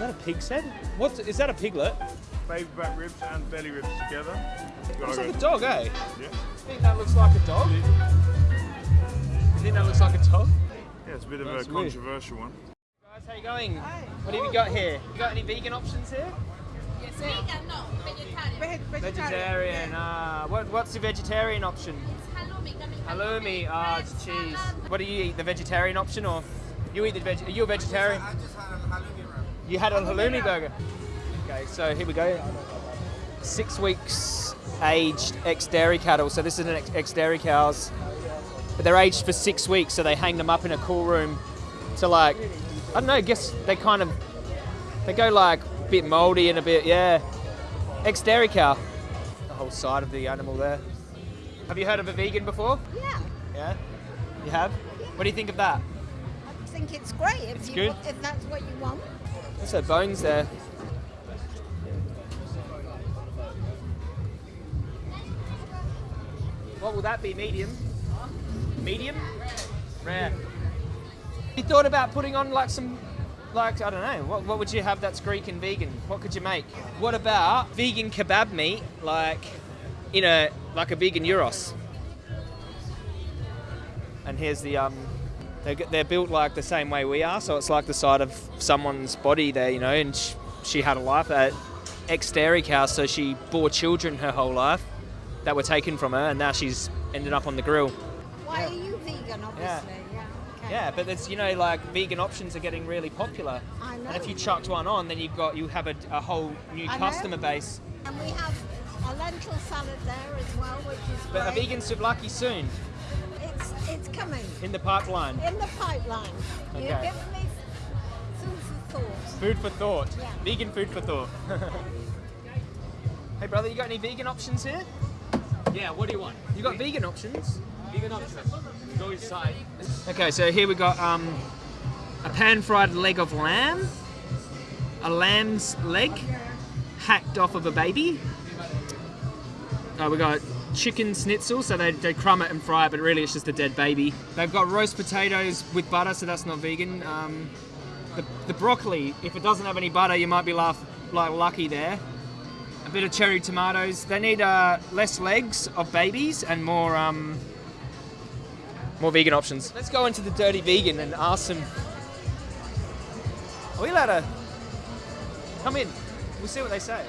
that a pig's head? What is that a piglet? Baby back ribs and belly ribs together. Looks like a dog, eh? Yeah. You think that looks like a dog? You think that looks like a dog? Yeah, it's a bit of That's a weird. controversial one. Guys, how you going? What have you got here? You got any vegan options here? Yes, sir. Vegan, no, vegetarian. Vegetarian. Ah, what, what's the vegetarian option? Halloumi, Halloumi. Ah, it's cheese. What do you eat? The vegetarian option or you eat the veg? Are you a vegetarian? I just had a halloumi wrap. You had a oh, halloumi burger. Okay, so here we go. Six weeks aged ex dairy cattle. So this is an ex- ex dairy cows, but they're aged for six weeks. So they hang them up in a cool room to like, I don't know. I guess they kind of they go like a bit moldy and a bit yeah. Ex dairy cow. The whole side of the animal there. Have you heard of a vegan before? Yeah, Yeah. You have. What do you think of that? I think it's great if It's you good? if that's what you want. Her bones there. What will that be? Medium? Medium? Rare. You thought about putting on like some, like, I don't know, what, what would you have that's Greek and vegan? What could you make? What about vegan kebab meat, like, in a, like a vegan gyros? And here's the, um, they're, they're built like the same way we are, so it's like the side of someone's body there, you know, and sh- she had a life uh, at ex dairy cow, so she bore children her whole life that were taken from her, and now she's ended up on the grill. Why are you vegan? Obviously, yeah. okay. Yeah, but there's, you know, like vegan options are getting really popular. I know. And if you chucked one on, then you've got, you have a, a whole new I know. customer base. And we have a lentil salad there as well, which is But a vegan souvlaki soon, It's it's coming in the pipeline. in the pipeline. Okay. You've given me food for thought. Food for thought. Yeah. Vegan food for thought. hey, brother, you got any vegan options here? Yeah, what do you want? You got vegan options? Vegan options. Go inside. Okay, so here we got um, a pan-fried leg of lamb, a lamb's leg hacked off of a baby. Uh, we got chicken schnitzel, so they, they crumb it and fry it, but really it's just a dead baby. They've got roast potatoes with butter, so that's not vegan. Um, the, the broccoli, if it doesn't have any butter, you might be laugh, like lucky there. A bit of cherry tomatoes. They need uh, less legs of babies and more um, more vegan options. Let's go into the dirty vegan and ask them. Are we allowed to come in? We'll see what they say.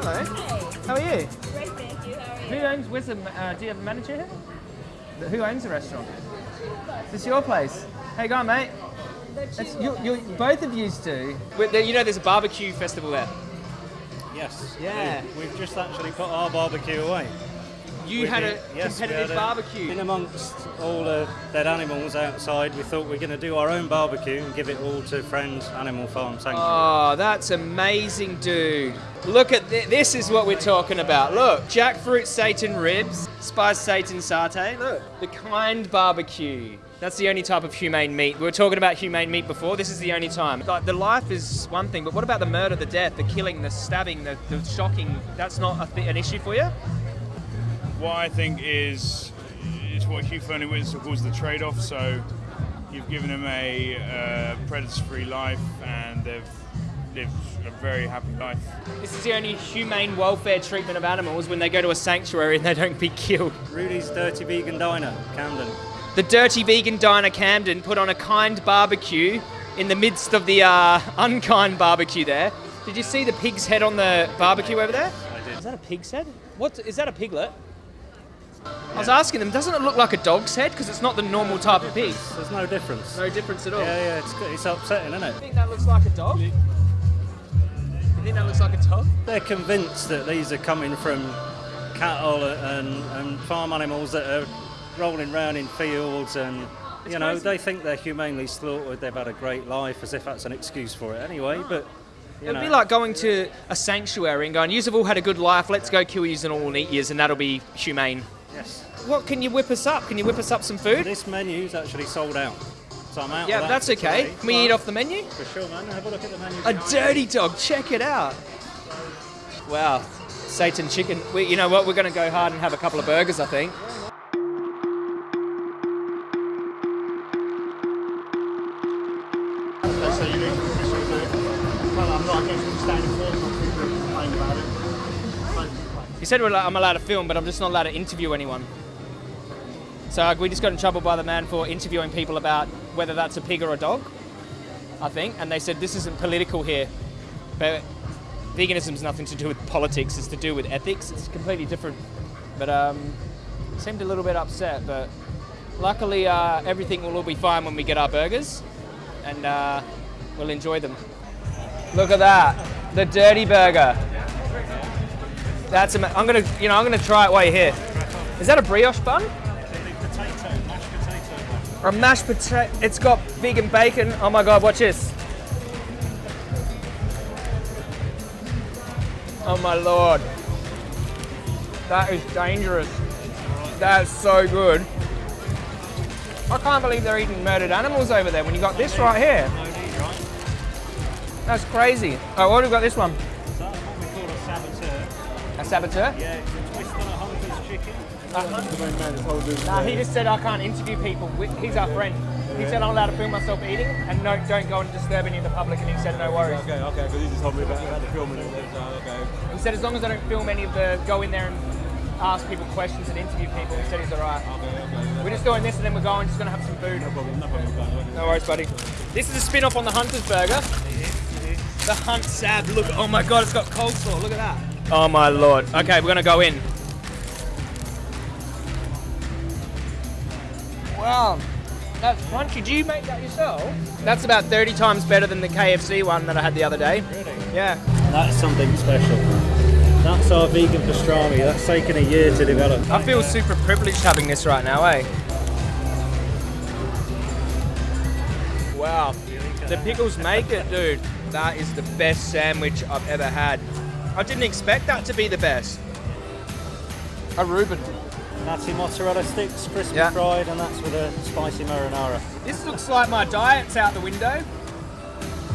Hello. How are you? Great, thank you. How are Who owns? Where's the? Uh, do you have a manager here? Who owns the restaurant? Is this your place? How you going, mate? It's, you, you, both of you do. You know, there's a barbecue festival there. Yes. Yeah. we- We've just actually put our barbecue away. You We've had a yes, competitive had a- barbecue. In amongst all the dead animals outside, we thought we are going to do our own barbecue and give it all to Friends Animal Farm Sanctuary. Oh, that's amazing, dude. Look at thi- this is what we're talking about. Look, jackfruit seitan ribs, spiced seitan satay. Look, the kind barbecue. That's the only type of humane meat. We were talking about humane meat before. This is the only time. Like the life is one thing, but what about the murder, the death, the killing, the stabbing, the, the shocking? That's not a th- an issue for you. What I think is is what Hugh Fearnley-Whittingstall calls the trade-off. So you've given them a uh, predator-free life, and they've lived a very happy life. This is the only humane welfare treatment of animals when they go to a sanctuary and they don't be killed. Rudy's Dirty Vegan Diner, Camden. The Dirty Vegan Diner Camden put on a kind barbecue in the midst of the uh, unkind barbecue there. Did you see the pig's head on the barbecue over there? I did. Is that a pig's head? What is that a piglet? I was asking them, doesn't it look like a dog's head? Because it's not the normal type of pig. There's no difference. No difference at all. Yeah, yeah, it's, it's upsetting, isn't it? You think that looks like a dog? You think that looks like a dog? They're convinced that these are coming from cattle and, and farm animals that are rolling around in fields and It's you know crazy. they think they're humanely slaughtered they've had a great life as if that's an excuse for it anyway ah. but you It'd know be like going to a sanctuary and going, "Yous have all had a good life. Let's go kill yous and all and eat yous, and that'll be humane." Yes What can you whip us up? Can you whip us up some food? this menu's actually sold out so I'm out Yeah, that that's for okay. Can we eat off the menu? for sure man have a look at the menu A dirty dog, check it out. Wow. Seitan chicken. We, you know what? We're going to go hard and have a couple of burgers, I think. You well, I'm not against You said I'm allowed to film, but I'm just not allowed to interview anyone. So we just got in trouble by the man for interviewing people about whether that's a pig or a dog, I think. And they said this isn't political here, but veganism has nothing to do with politics. It's to do with ethics. It's completely different. But um, seemed a little bit upset. But luckily, uh, everything will all be fine when we get our burgers, and uh, we'll enjoy them. Look at that, the dirty burger. That's ama- I'm gonna, you know, I'm gonna try it while you're here. Is that a brioche bun? A mashed potato? It's got vegan bacon. Oh my god, watch this. Oh my lord. That is dangerous. That's so good. I can't believe they're eating murdered animals over there when you got this right here. That's crazy. Oh, what have we got this one? Saboteur? Yeah, it's a twist on a hunter's chicken. Nah, he just said I can't interview people. He's our friend. He said I'm allowed to film myself eating, and no, don't go and disturb any of the public. And he said no worries. Okay, okay, because he just told me about, about the filming and. So, okay. He said as long as I don't film any of the, go in there and ask people questions and interview people. He said he's all right. Okay, okay. We're just doing this, and then we're going. Just gonna have some food. No problem, no problem, guys. No worries, buddy. This is a spin-off on the Hunter's Burger. The Hunt Sab. Look, oh my god, it's got coleslaw. Look at that. Oh my lord. Okay, we're gonna go in. Wow, that's crunchy. Did you make that yourself? That's about 30 times better than the KFC one that I had the other day. Really? Yeah. That's something special. That's our vegan pastrami. That's taken a year to develop. I feel super privileged having this right now, eh? Wow. The pickles make it, dude. That is the best sandwich I've ever had. I didn't expect that to be the best. A Reuben. Natty mozzarella sticks, crispy Yeah. fried, and that's with a spicy marinara. This looks like my diet's out the window.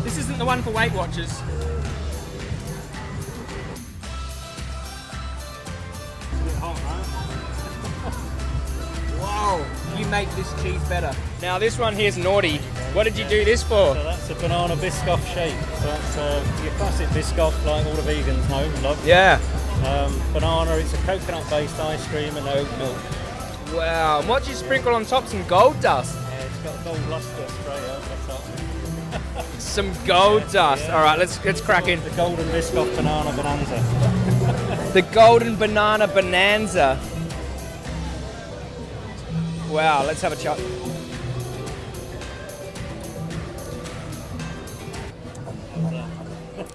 This isn't the one for Weight Watchers. Wow, you make this cheese better. Now this one here's naughty. What did you do this for? So that's a banana Biscoff shake. So that's uh, your classic Biscoff, like all the vegans know and love. Yeah. Um, banana, it's a coconut-based ice cream and oat milk. Wow. And what do you sprinkle on top? Some gold dust. Yeah, it's got gold luster spray out the top. Some gold dust. All right, let's let's crack in. The golden Biscoff banana bonanza. The golden banana bonanza. Wow, let's have a chat.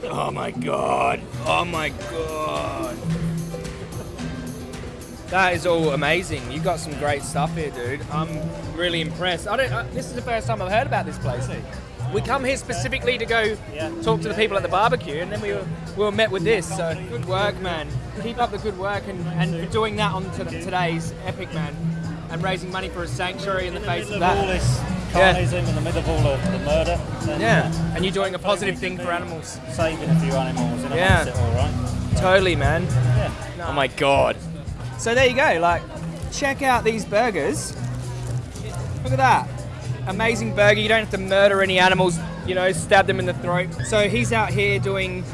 Oh my god. Oh my god. That is all amazing. You got some great stuff here, dude. I'm really impressed. I don't. Uh, this is the first time I've heard about this place. We come here specifically to go Yeah. talk to the people at the barbecue, and then we were, we were met with this. So good work, man. Keep up the good work, and, and for doing that on to today's epic, man, and raising money for a sanctuary in the face of of all that. This Yeah. in the middle of all of the murder, Yeah, and you're doing a positive thing for animals. Saving a few animals, and Yeah. all right. Totally, man. Yeah. Oh my god. So there you go. Like, check out these burgers. Look at that. Amazing burger. You don't have to murder any animals, you know, stab them in the throat. So he's out here doing,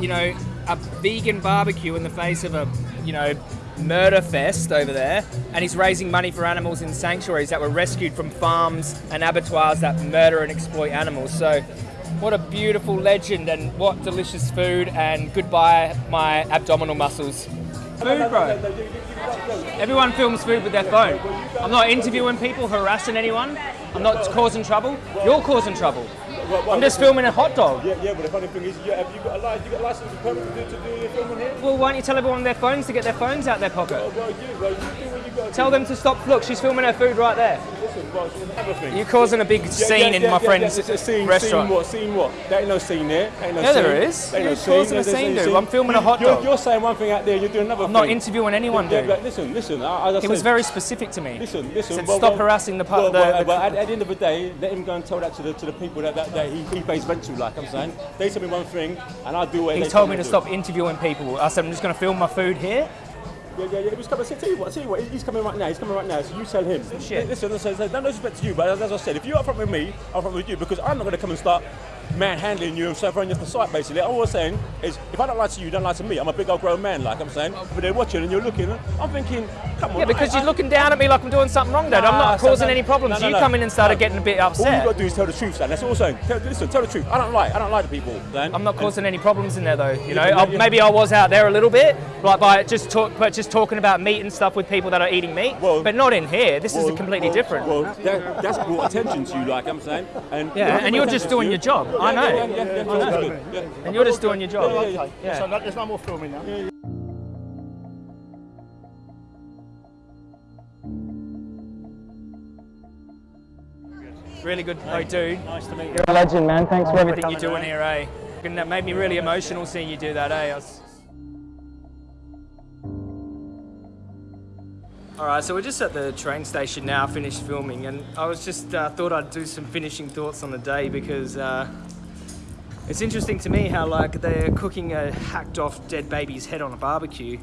you know, a vegan barbecue in the face of a, you know, murder fest over there. And he's raising money for animals in sanctuaries that were rescued from farms and abattoirs that murder and exploit animals. So what a beautiful legend and what delicious food and goodbye my abdominal muscles. Food, bro. Everyone films food with their phone. I'm not interviewing people, harassing anyone. I'm not causing trouble. You're causing trouble. I'm just filming a hot dog. Yeah, yeah, but the funny thing is, you, have you got a license? You got a license permit to do, to do your filming here? Well, why don't you tell everyone on their phones to get their phones out their pocket? Well, you, well, you do what you got to Tell them to stop. Look, she's filming her food right there. Listen, well. You're causing a big Yeah, scene yeah, in yeah, my friend's scene, restaurant. Scene what? Scene what? There ain't no scene there. Ain't no Yeah, scene. there is. Ain't You're no causing scene. a scene, no dude. I'm filming a hot You're- dog. You're saying one thing out there, you're doing another I'm thing. not interviewing anyone, dude. but listen, listen. I- As I He was very specific to me. Listen, listen. Said, well, stop well, harassing the, pu- well, the, the at, at the end of the day, let him go and tell that to the to the people that that, that, he, he pays rent to, like I'm saying. They tell me one thing, and I do what He told me to stop interviewing people. I said I'm just going to film my food here. Yeah, yeah, yeah. He was coming. I tell you what. Tell you what. He's coming right now. He's coming right now. So you tell him. Shit. Listen, listen. listen no disrespect to you, but as I said, if you're up front with me, I'm up front with you because I'm not going to come and start manhandling you and stuff on your site. Basically, all I'm saying is, if I don't lie to you, you don't lie to me. I'm a big old grown man, like I'm saying. But they're watching and you're looking. I'm thinking, come on. Yeah, because I- you're looking down at me like I'm doing something wrong, Dad. I'm not causing no. any problems. No, no, you no. come in and started No. getting a bit upset. All you upset. got to do is tell the truth, son. That's all I'm saying. Tell, listen, tell the truth. I don't lie. I don't lie to people, Dan. I'm not causing any problems in there though. You know, Yeah, yeah. maybe I was out there a little bit, like by just talk, but just talking about meat and stuff with people that are eating meat. Well- but not in here. This is Well, completely well, different. Well, that, that's brought attention to you, like I'm saying. And yeah, and you're just doing your job. I know. I. And you're just doing your job. Yeah, yeah, Yeah. So there's no more filming now. Really good. Oh, dude. Nice to meet you. You're a legend, man. Thanks for everything you're doing here, eh? And that made me really emotional seeing you do that, eh? I was- All right, so we're just at the train station now, finished filming, and I was just uh, thought I'd do some finishing thoughts on the day because uh, it's interesting to me how like they're cooking a hacked off dead baby's head on a barbecue,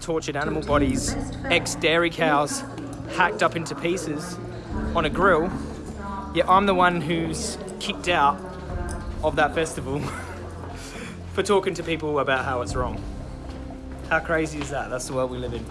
tortured animal bodies, ex dairy cows hacked up into pieces on a grill. Yet I'm the one who's kicked out of that festival for talking to people about how it's wrong. How crazy is that? That's the world we live in.